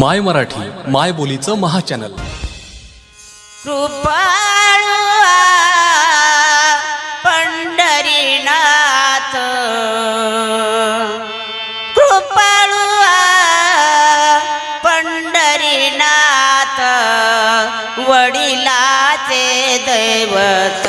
माय मराठी माय बोलीचं महाचॅनल. कृपाळ पंढरीनाथ. कृपाळ पंढरीनाथ. वडिलाचे दैवत.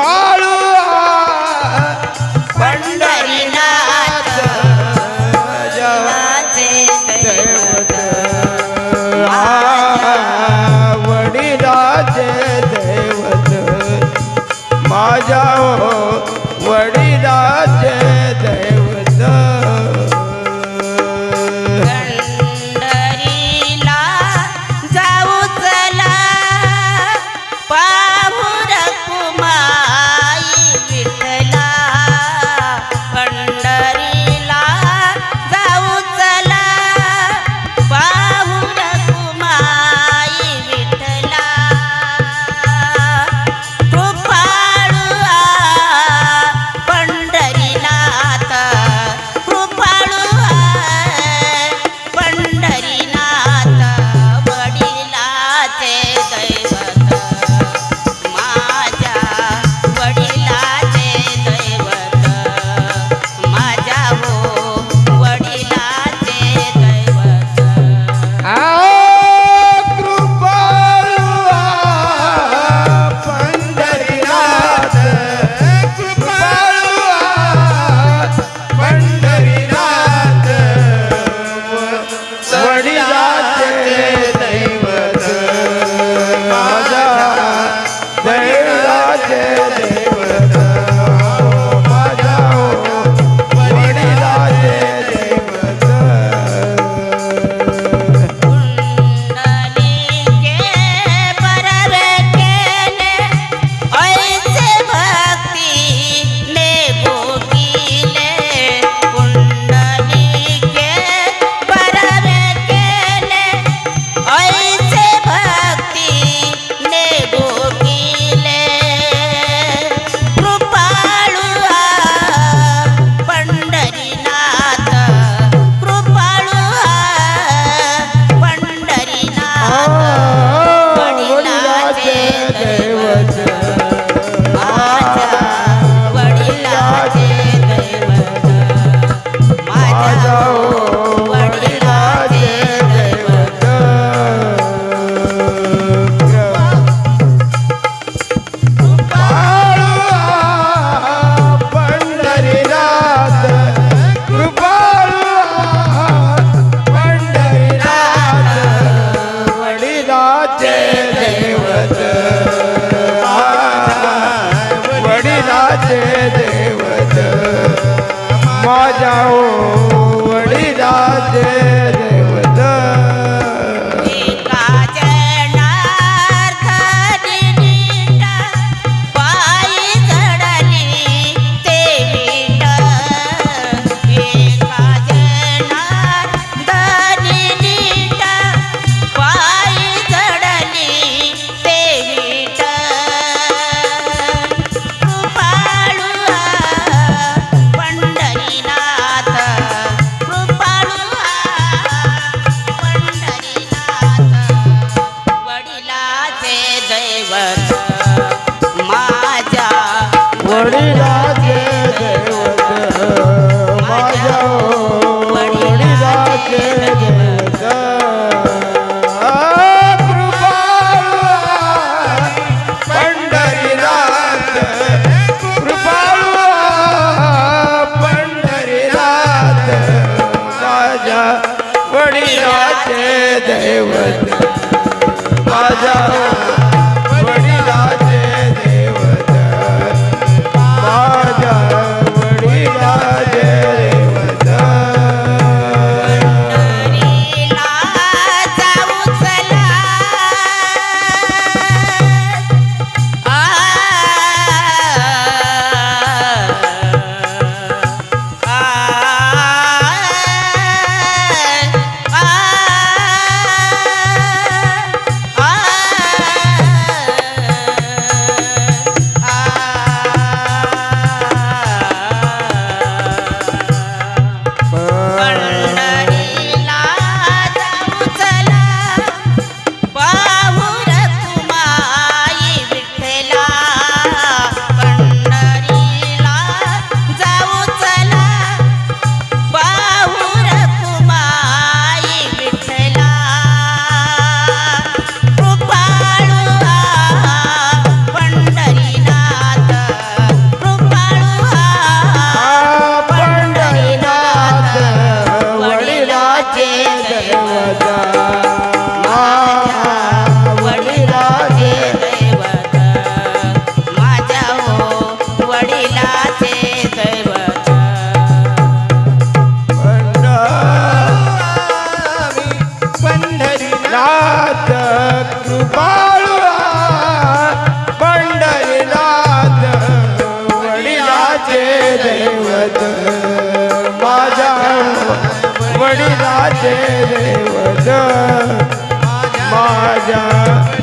बाळू पंढरीनाथ जवाचे माझ्या दे देवर माझ्या वडिलाचे दैवत माझ्या